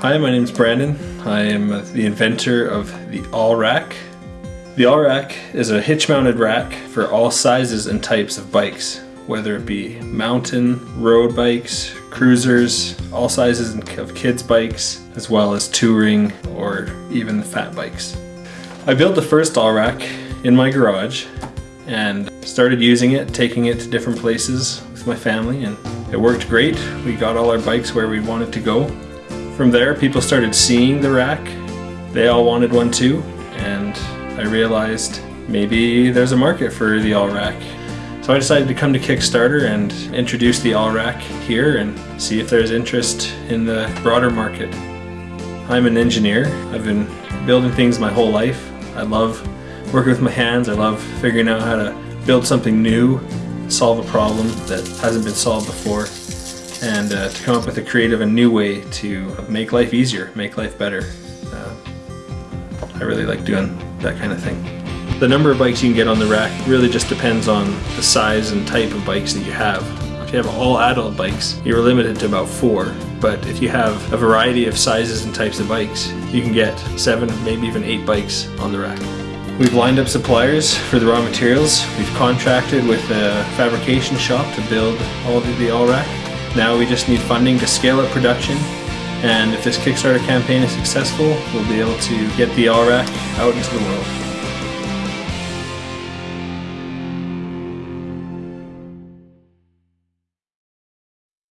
Hi, my name is Brandon. I am the inventor of the All Rack. The All Rack is a hitch-mounted rack for all sizes and types of bikes, whether it be mountain, road bikes, cruisers, all sizes of kids bikes, as well as touring or even fat bikes. I built the first All Rack in my garage and started using it, taking it to different places with my family and it worked great. We got all our bikes where we wanted to go from there, people started seeing the rack. They all wanted one too, and I realized maybe there's a market for the all rack. So I decided to come to Kickstarter and introduce the all rack here and see if there's interest in the broader market. I'm an engineer. I've been building things my whole life. I love working with my hands. I love figuring out how to build something new, solve a problem that hasn't been solved before and uh, to come up with a creative and new way to make life easier, make life better. Uh, I really like doing that kind of thing. The number of bikes you can get on the rack really just depends on the size and type of bikes that you have. If you have all adult bikes, you're limited to about four, but if you have a variety of sizes and types of bikes, you can get seven, maybe even eight bikes on the rack. We've lined up suppliers for the raw materials. We've contracted with a fabrication shop to build all of the all rack. Now we just need funding to scale up production and if this Kickstarter campaign is successful, we'll be able to get the Rack out into the world.